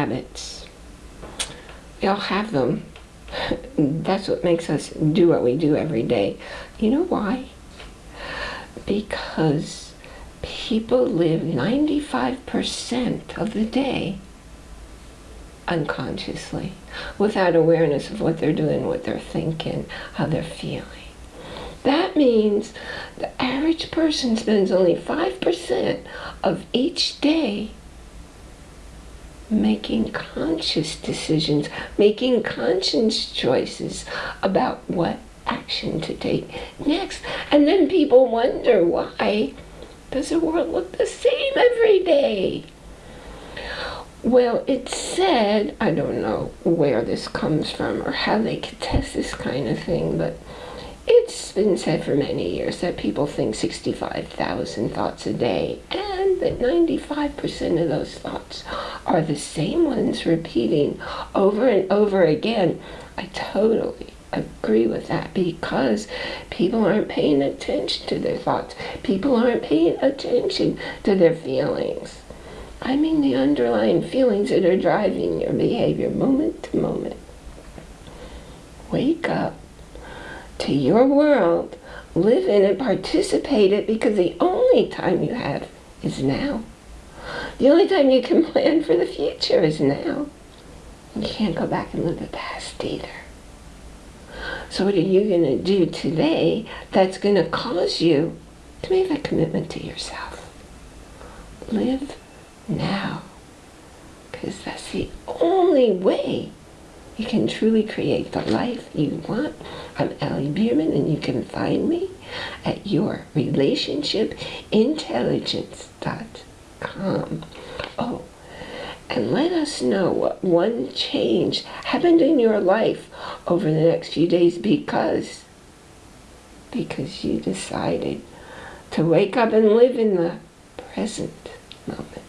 habits. We all have them. That's what makes us do what we do every day. You know why? Because people live 95% of the day unconsciously, without awareness of what they're doing, what they're thinking, how they're feeling. That means the average person spends only 5% of each day making conscious decisions, making conscious choices about what action to take next. And then people wonder why does the world look the same every day? Well, it's said, I don't know where this comes from or how they could test this kind of thing, but it's been said for many years that people think 65,000 thoughts a day and that 95% of those thoughts are the same ones repeating over and over again. I totally agree with that because people aren't paying attention to their thoughts. People aren't paying attention to their feelings. I mean the underlying feelings that are driving your behavior moment to moment. Wake up to your world, live in it, participate it, because the only time you have is now. The only time you can plan for the future is now. You can't go back and live the past either. So what are you going to do today that's going to cause you to make that commitment to yourself? Live now. Because that's the only way you can truly create the life you want. I'm Allie Bierman, and you can find me at yourrelationshipintelligence.com. Oh, and let us know what one change happened in your life over the next few days because because you decided to wake up and live in the present moment.